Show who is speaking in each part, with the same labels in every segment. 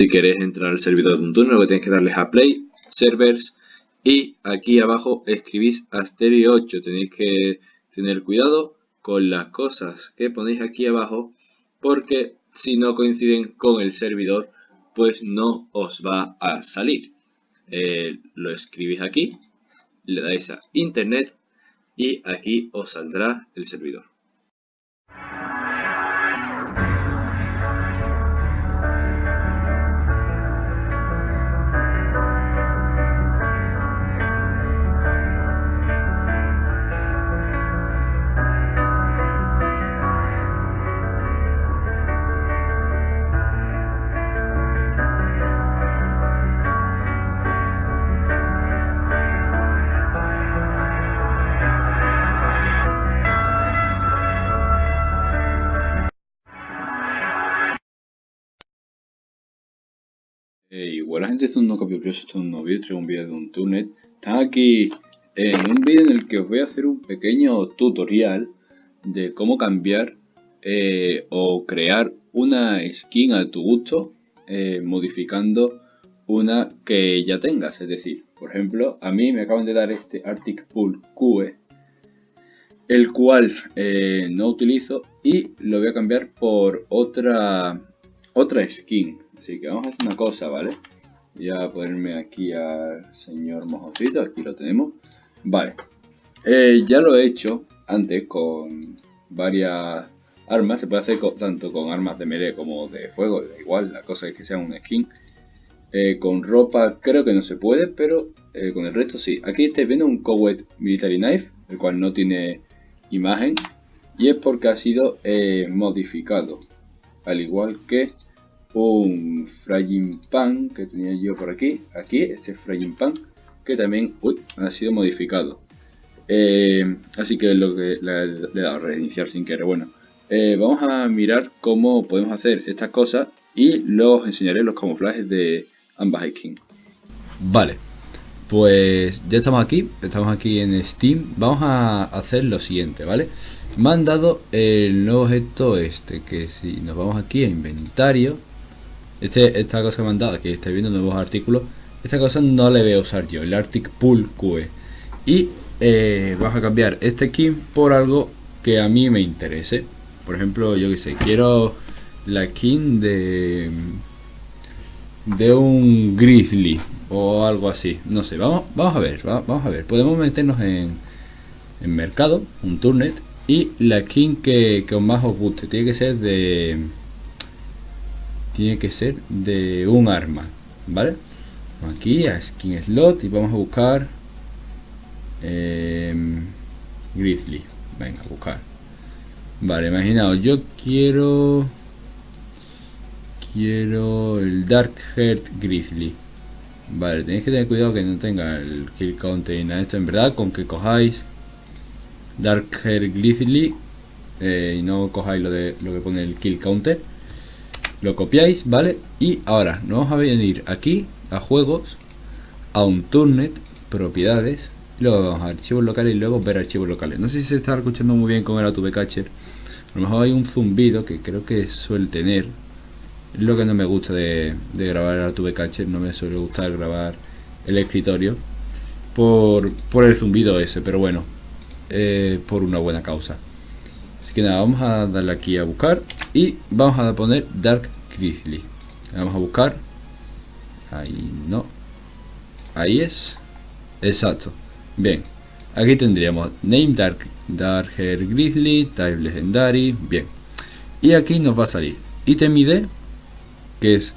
Speaker 1: si queréis entrar al servidor de Untune, lo que tenéis que darles a Play, Servers y aquí abajo escribís Asterio 8. Tenéis que tener cuidado con las cosas que ponéis aquí abajo porque si no coinciden con el servidor pues no os va a salir. Eh, lo escribís aquí, le dais a internet y aquí os saldrá el servidor. Buena gente, esto es un nuevo capítulo, esto es un nuevo vídeo, un vídeo de un tunet. Están aquí en un vídeo en el que os voy a hacer un pequeño tutorial de cómo cambiar eh, o crear una skin a tu gusto eh, modificando una que ya tengas. Es decir, por ejemplo, a mí me acaban de dar este Arctic Pool QE, el cual eh, no utilizo y lo voy a cambiar por otra, otra skin Así que vamos a hacer una cosa, ¿vale? Voy a ponerme aquí al señor mojoncito, aquí lo tenemos. Vale, eh, ya lo he hecho antes con varias armas, se puede hacer tanto con armas de melee como de fuego, da igual, la cosa es que sea un skin. Eh, con ropa creo que no se puede, pero eh, con el resto sí. Aquí estáis viendo un Cowet Military Knife, el cual no tiene imagen, y es porque ha sido modificado, al igual que un frying pan que tenía yo por aquí, aquí, este frying pan, que también ha sido modificado. Eh, así que lo que le, he dado a reiniciar sin querer. Bueno, eh, vamos a mirar cómo podemos hacer estas cosas y luego os enseñaré los camuflajes de ambas skins. Vale, pues ya estamos aquí, estamos aquí en Steam. Vamos a hacer lo siguiente, ¿vale? Me han dado el nuevo objeto este, que si nos vamos aquí a inventario, este, esta cosa que me han que estáis viendo nuevos artículos, esta cosa no le voy a usar yo, el Arctic Pool QE. Y eh, vamos a cambiar este skin por algo que a mí me interese. Por ejemplo, yo que sé, quiero la skin de de un grizzly o algo así. No sé, vamos, vamos a ver, vamos a ver. Podemos meternos en, en mercado, un turnet, y la skin que, que más os guste. Tiene que ser de tiene que ser de un arma, ¿vale? Aquí a skin slot y vamos a buscar eh, Grizzly. Venga, a buscar. Vale, imaginaos, yo quiero quiero el Dark Heart Grizzly. Vale, tenéis que tener cuidado que no tenga el kill counter y nada esto. En verdad, con que cojáis Dark Heart Grizzly eh, y no cojáis lo de lo que pone el kill counter lo copiáis, ¿vale? Y ahora nos vamos a venir aquí a juegos, a un turnet, propiedades, y luego a archivos locales y luego ver archivos locales. No sé si se está escuchando muy bien con el AutoB Catcher. A lo mejor hay un zumbido que creo que suele tener. Lo que no me gusta de, grabar el AutoB Catcher, no me suele gustar grabar el escritorio por, por el zumbido ese, pero bueno, eh, por una buena causa. Así que nada, vamos a darle aquí a buscar y vamos a poner Dark Grizzly. Vamos a buscar. Ahí no. Ahí es. Exacto. Bien. Aquí tendríamos Name Dark, Dark Hair Grizzly, Type Legendary. Bien. Y aquí nos va a salir Item ID, que es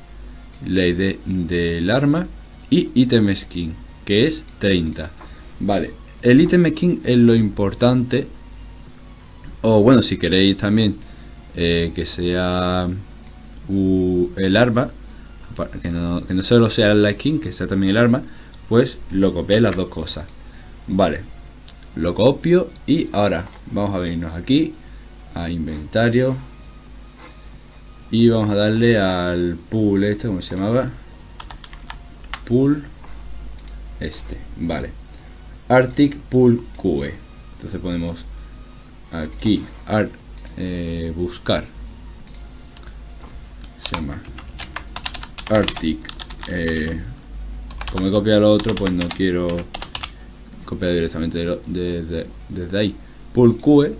Speaker 1: la ID del arma, y Item Skin, que es 30. Vale. El Item Skin es lo importante o bueno, si queréis también eh, que sea el arma, que no, solo sea la skin, que sea también el arma, pues lo copié las dos cosas. Vale, lo copio y ahora vamos a venirnos aquí a inventario y vamos a darle al pool este, como se llamaba, pool este, vale, Arctic Pool QE. Entonces ponemos aquí eh, buscar se llama Arctic. Eh, como he copiado lo otro, pues no quiero copiar directamente desde ahí. Pull QE.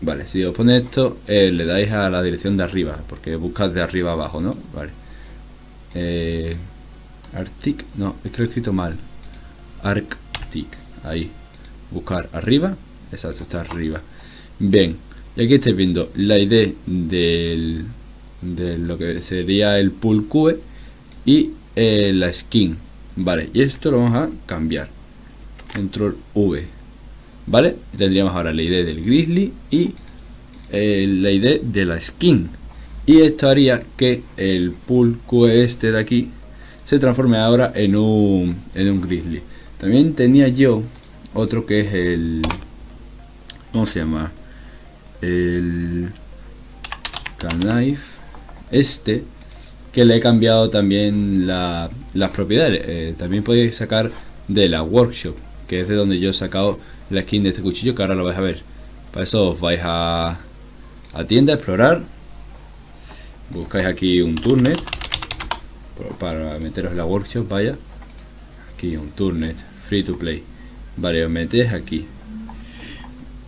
Speaker 1: Vale, si os pone esto, eh, le dais a la dirección de arriba, porque buscas de arriba abajo, ¿no? Vale. Arctic, no, es que lo he escrito mal. Arctic, ahí. Buscar arriba, exacto, está arriba. Bien, y aquí estáis viendo la ID del, de lo que sería el pull QE y eh, la skin. Vale, y esto lo vamos a cambiar. Control V. Vale, tendríamos ahora la ID del grizzly y eh, la ID de la skin. Y esto haría que el pull QE este de aquí se transforme ahora en un, en un grizzly. También tenía yo otro que es el... ¿Cómo se llama? El... Knife. Este. Que le he cambiado también las propiedades. Eh, también podéis sacar de la workshop. Que es de donde yo he sacado la skin de este cuchillo. Que ahora lo vais a ver. Para eso os vais a, a tienda a explorar. Buscáis aquí un turnet. Para meteros en la workshop, vaya. Aquí un turnet. Free to play. Vale, os metéis aquí.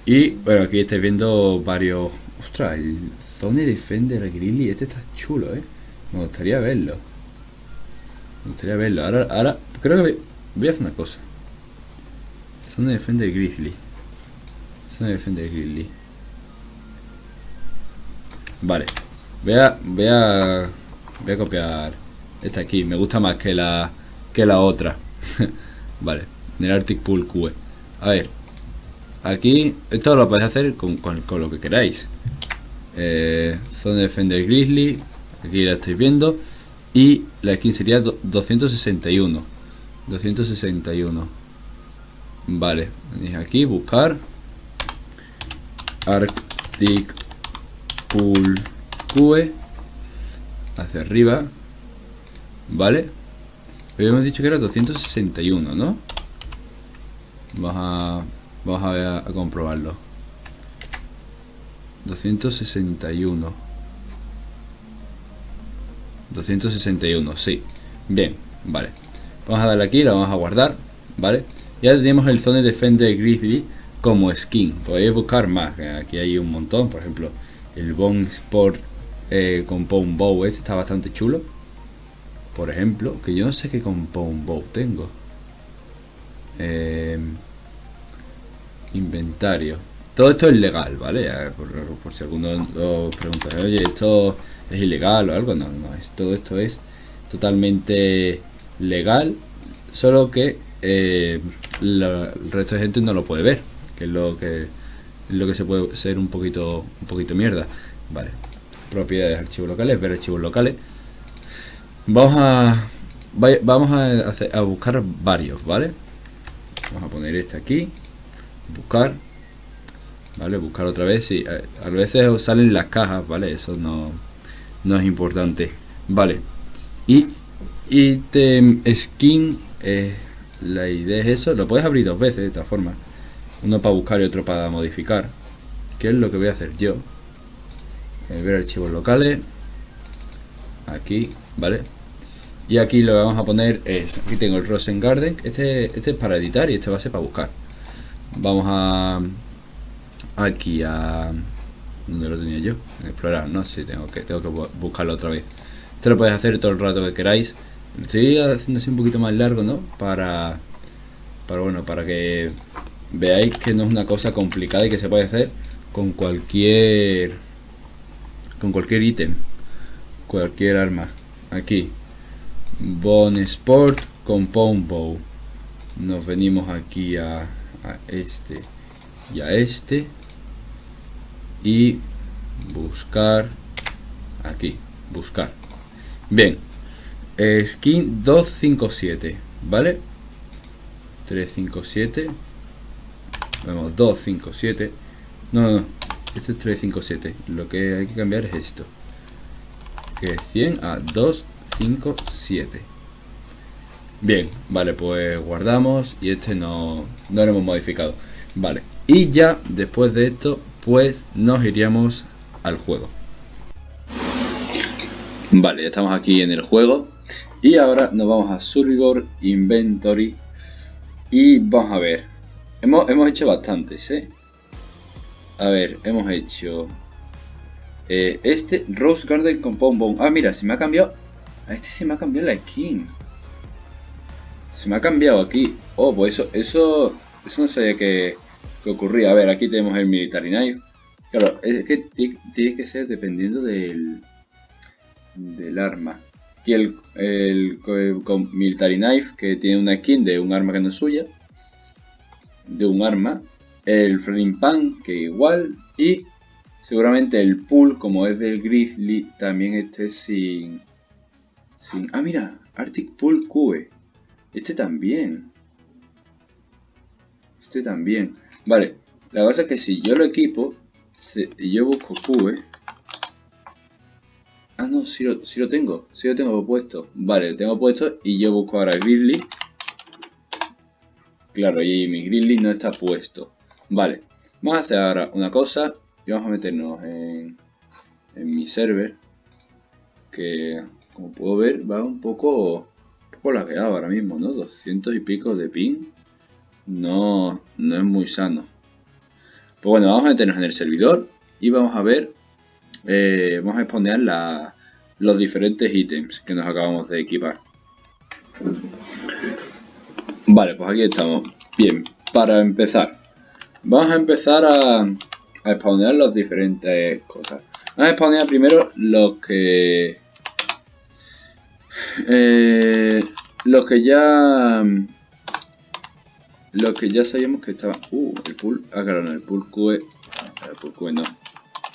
Speaker 1: Y bueno, aquí estáis viendo varios... Ostras, el Zone Defender Grilly, este está chulo, ¿eh? Me gustaría verlo. Me gustaría verlo. Ahora, ahora creo que voy a hacer una cosa. Zone Defender Grizzly. Zone Defender Grizzly. Vale. Voy a, voy a, voy a copiar esta aquí. Me gusta más que la, que la otra. vale. Del Arctic Pool QE. A ver. Aquí, esto lo podéis hacer con, con, lo que queráis. Eh, Zone Defender Grizzly. Aquí la estáis viendo. Y la skin sería 261. 261. Vale. Venís aquí, buscar. Arctic Pool QE. Hacia arriba. Vale. Habíamos dicho que era 261, ¿no? Vamos a, vamos a, a comprobarlo. 261. 261, sí. Bien, vale. Vamos a darle aquí, lo vamos a guardar, ¿vale? Ya tenemos el Zone Defender Grizzly como skin. Podéis buscar más, aquí hay un montón. Por ejemplo, el Bone Sport eh, Compound Bow, este está bastante chulo. Por ejemplo, que yo no sé qué Compound Bow tengo. Eh, inventario. Todo esto es legal, ¿vale? Por, si alguno os pregunta, oye, ¿esto es ilegal o algo? No, no, es, todo esto es totalmente legal, solo que eh, el resto de gente no lo puede ver, que es lo que lo que se puede ser un poquito un poquito mierda. Vale, propiedades, archivos locales, ver archivos locales. Vamos a vamos a, a buscar varios, ¿vale? Vamos a poner este aquí, buscar ¿vale? Buscar otra vez, y eh, a veces os salen las cajas, ¿vale? Eso no, no es importante, ¿vale? Y item skin, eh, la idea es eso, lo puedes abrir dos veces de esta forma. Uno para buscar y otro para modificar. ¿Qué es lo que voy a hacer yo? Eh, ver archivos locales. Aquí, ¿vale? Y aquí lo que vamos a poner es, aquí tengo el Rosen Garden, este, este es para editar y este va a ser para buscar. Vamos a aquí a... ¿Dónde lo tenía yo? Explorar, no, sí, tengo que, tengo que buscarlo otra vez. Esto lo podéis hacer todo el rato que queráis. estoy haciendo así un poquito más largo, ¿no? Para, para, bueno, para que veáis que no es una cosa complicada y que se puede hacer con cualquier con cualquier ítem cualquier arma aquí Bone Sport Compound Bow nos venimos aquí a, a este y a este y buscar aquí, buscar. Bien, skin 257, ¿vale? 357. Vemos 257. No, no, no. Este es 357. Lo que hay que cambiar es esto. Que es 100 a 257. Bien, vale, pues guardamos y este no, no lo hemos modificado. Vale, y ya después de esto pues nos iríamos al juego. Vale, ya estamos aquí en el juego. Y ahora nos vamos a Survivor Inventory y vamos a ver. Hemos, hemos hecho bastantes, ¿eh? A ver, hemos hecho eh, este Rose Garden con Pom Ah, mira, se me ha cambiado. A este se me ha cambiado la skin. Se me ha cambiado aquí. Oh, pues eso, eso, eso no sabía que, que ocurría. A ver, aquí tenemos el Military Knife. Claro, es que tiene que ser dependiendo del, del arma. Aquí el, el, Military Knife, que tiene una skin de un arma que no es suya. De un arma. El Frying Pan, que igual. Y seguramente el Pool, como es del Grizzly, también esté sin... sin ah, mira, Arctic Pool Cube. Este también. Este también. Vale, la cosa es que si yo lo equipo y yo busco Cube... Ah, no, si lo, si lo tengo. Si lo tengo puesto. Vale, lo tengo puesto y yo busco ahora Grizzly. Claro, y mi Grizzly no está puesto. Vale, vamos a hacer ahora una cosa. Y vamos a meternos en, en mi server. Que, como puedo ver, va un poco, un poco lagueado ahora mismo, ¿no? 200 y pico de ping. No, no es muy sano. Pues bueno, vamos a meternos en el servidor y vamos a ver, eh, vamos a exponer los diferentes ítems que nos acabamos de equipar. Vale, pues aquí estamos. Bien, para empezar, vamos a empezar a, a exponer las diferentes cosas. Vamos a exponer primero los que... Eh, los que ya lo que ya sabíamos que estaba... Uh, el pool... Ah, el pool QE... El pool QE no.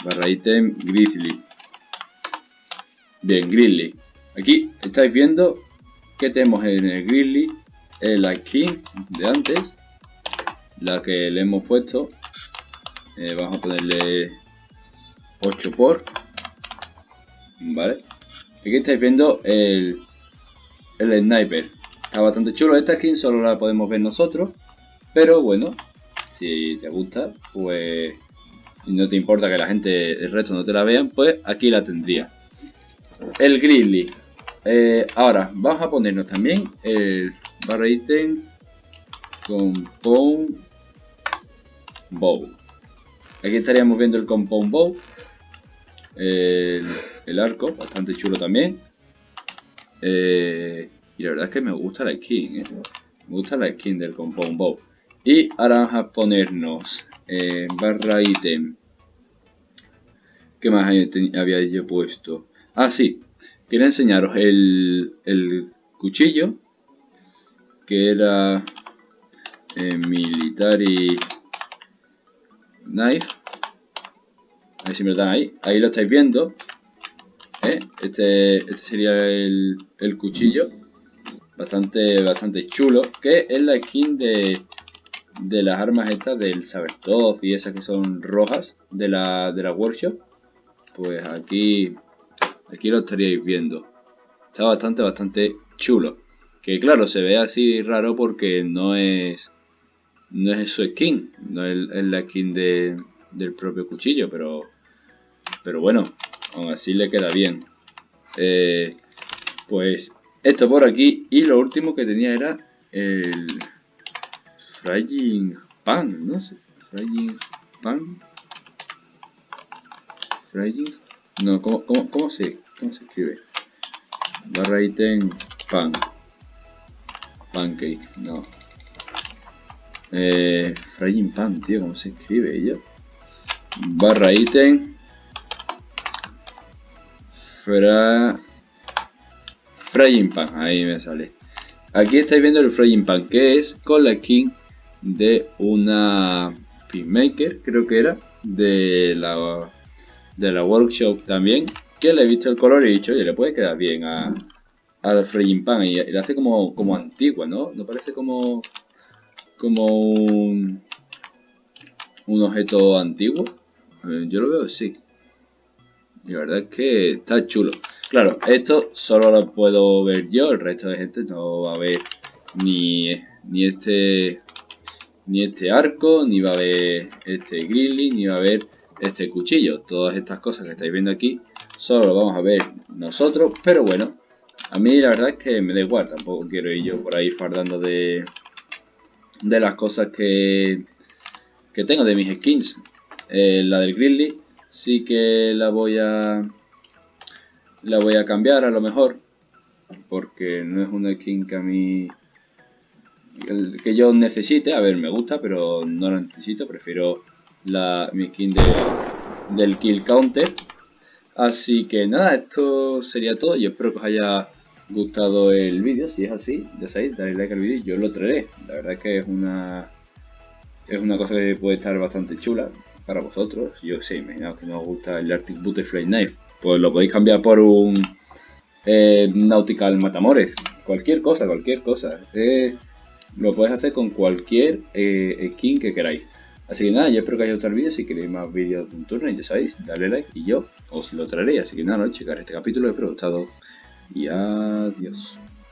Speaker 1: Barra item Grizzly. Bien, Grizzly. Aquí estáis viendo que tenemos en el Grizzly la skin de antes. La que le hemos puesto. Eh, vamos a ponerle 8 por. Vale. Aquí estáis viendo el, el sniper. Está bastante chulo. Esta skin solo la podemos ver nosotros. Pero bueno, si te gusta, pues y no te importa que la gente, el resto no te la vean, pues aquí la tendría. El Grizzly. Eh, ahora, vamos a ponernos también el barra item Compound Bow. Aquí estaríamos viendo el Compound Bow. El, el arco, bastante chulo también. Eh, y la verdad es que me gusta la skin, eh. Me gusta la skin del Compound Bow. Y ahora vamos a ponernos eh, barra item. ¿Qué más había yo puesto? Ah, sí. Quería enseñaros el, cuchillo. Que era eh, Military Knife. A ver si me lo dan ahí. Ahí lo estáis viendo. Este, este sería el, el cuchillo. Bastante, bastante chulo. Que es la skin de de las armas estas del Sabertooth y esas que son rojas de la, de la workshop. Pues aquí aquí lo estaríais viendo. Está bastante bastante chulo. Que claro se ve así raro porque no es no es su skin. No es, la skin de, del propio cuchillo pero pero bueno aún así le queda bien eh, pues esto por aquí y lo último que tenía era el Frying Pan, no sé. Frying Pan. Frying. No, ¿cómo, cómo, cómo, se, cómo se escribe? Barra item pan. Pancake, no. Eh, frying pan, tío, ¿cómo se escribe ello? Barra item. Fra... Frying pan, ahí me sale. Aquí estáis viendo el frying pan, que es con la skin de una Pinmaker, creo que era, de la, de la workshop también, que le he visto el color y he dicho, oye, le puede quedar bien a, al Fraying Pan y, le hace como, como antigua, ¿no? ¿No parece como, como un, un objeto antiguo? yo lo veo así. Y la verdad es que está chulo. Claro, esto solo lo puedo ver yo, el resto de gente no va a ver ni, ni este ni este arco, ni va a haber este grizzly, ni va a haber este cuchillo. Todas estas cosas que estáis viendo aquí solo lo vamos a ver nosotros, pero bueno, A mí la verdad es que me da igual, tampoco quiero ir yo por ahí fardando de, de las cosas que, que tengo de mis skins. Eh, la del Grizzly sí que la voy a la voy a cambiar a lo mejor porque no es una skin que a mí que yo necesite, a ver, me gusta, pero no la necesito, prefiero la, mi skin de, del kill counter. Así que nada, esto sería todo, yo espero que os haya gustado el vídeo, si es así, ya sabéis, dale like al vídeo y yo lo traeré. La verdad es que es una es una cosa que puede estar bastante chula para vosotros. Yo sé, imaginaos que no os gusta el Arctic Butterfly Knife, pues lo podéis cambiar por un eh, Nautical Matamores, cualquier cosa, cualquier cosa. Eh, lo podéis hacer con cualquier eh, skin que queráis. Así que nada, yo espero que haya gustado el vídeo. Si queréis más vídeos de un turno, ya sabéis, dale like y yo os lo traeré. Así que nada, no, este capítulo, espero que os gustado. Y adiós.